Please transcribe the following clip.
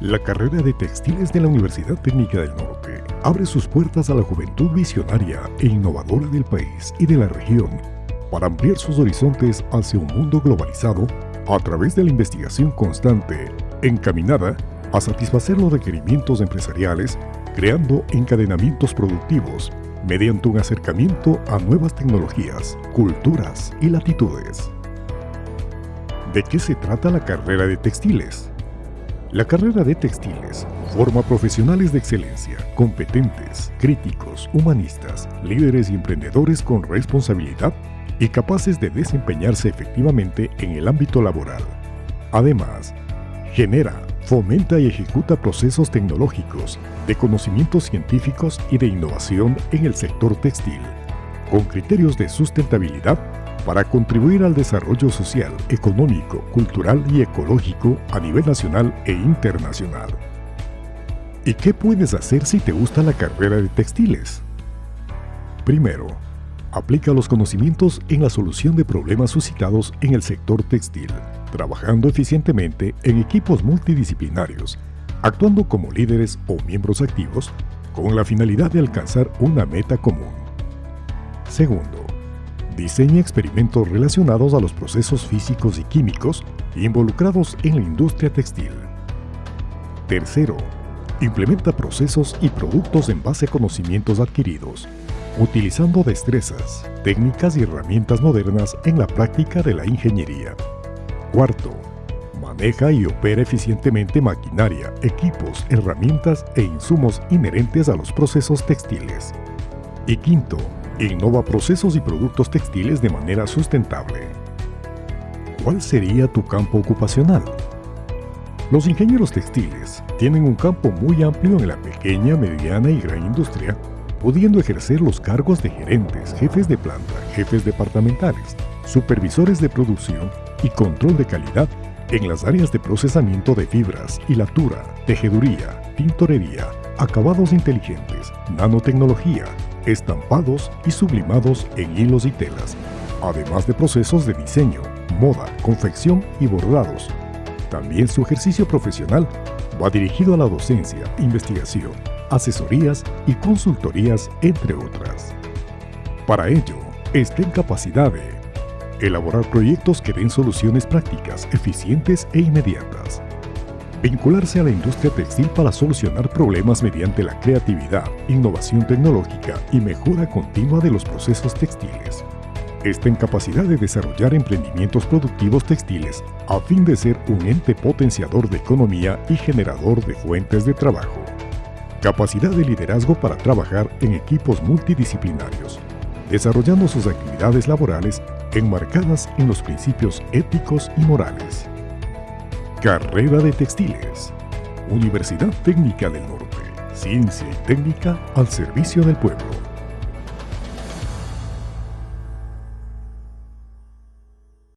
La carrera de textiles de la Universidad Técnica del Norte abre sus puertas a la juventud visionaria e innovadora del país y de la región para ampliar sus horizontes hacia un mundo globalizado a través de la investigación constante encaminada a satisfacer los requerimientos empresariales creando encadenamientos productivos mediante un acercamiento a nuevas tecnologías, culturas y latitudes. ¿De qué se trata la carrera de textiles? La carrera de textiles forma profesionales de excelencia, competentes, críticos, humanistas, líderes y emprendedores con responsabilidad y capaces de desempeñarse efectivamente en el ámbito laboral. Además, genera, fomenta y ejecuta procesos tecnológicos, de conocimientos científicos y de innovación en el sector textil, con criterios de sustentabilidad para contribuir al desarrollo social, económico, cultural y ecológico a nivel nacional e internacional. ¿Y qué puedes hacer si te gusta la carrera de textiles? Primero, aplica los conocimientos en la solución de problemas suscitados en el sector textil, trabajando eficientemente en equipos multidisciplinarios, actuando como líderes o miembros activos con la finalidad de alcanzar una meta común. Segundo, diseña experimentos relacionados a los procesos físicos y químicos involucrados en la industria textil. Tercero, implementa procesos y productos en base a conocimientos adquiridos, utilizando destrezas, técnicas y herramientas modernas en la práctica de la ingeniería. Cuarto, maneja y opera eficientemente maquinaria, equipos, herramientas e insumos inherentes a los procesos textiles. Y quinto, innova procesos y productos textiles de manera sustentable. ¿Cuál sería tu campo ocupacional? Los ingenieros textiles tienen un campo muy amplio en la pequeña, mediana y gran industria, pudiendo ejercer los cargos de gerentes, jefes de planta, jefes departamentales, supervisores de producción y control de calidad en las áreas de procesamiento de fibras, hilatura, tejeduría, tintorería, acabados inteligentes, nanotecnología, estampados y sublimados en hilos y telas, además de procesos de diseño, moda, confección y bordados. También su ejercicio profesional va dirigido a la docencia, investigación, asesorías y consultorías, entre otras. Para ello, está en capacidad de elaborar proyectos que den soluciones prácticas, eficientes e inmediatas, vincularse a la industria textil para solucionar problemas mediante la creatividad, innovación tecnológica y mejora continua de los procesos textiles. Está en capacidad de desarrollar emprendimientos productivos textiles a fin de ser un ente potenciador de economía y generador de fuentes de trabajo. Capacidad de liderazgo para trabajar en equipos multidisciplinarios, desarrollando sus actividades laborales enmarcadas en los principios éticos y morales. Carrera de Textiles. Universidad Técnica del Norte. Ciencia y técnica al servicio del pueblo.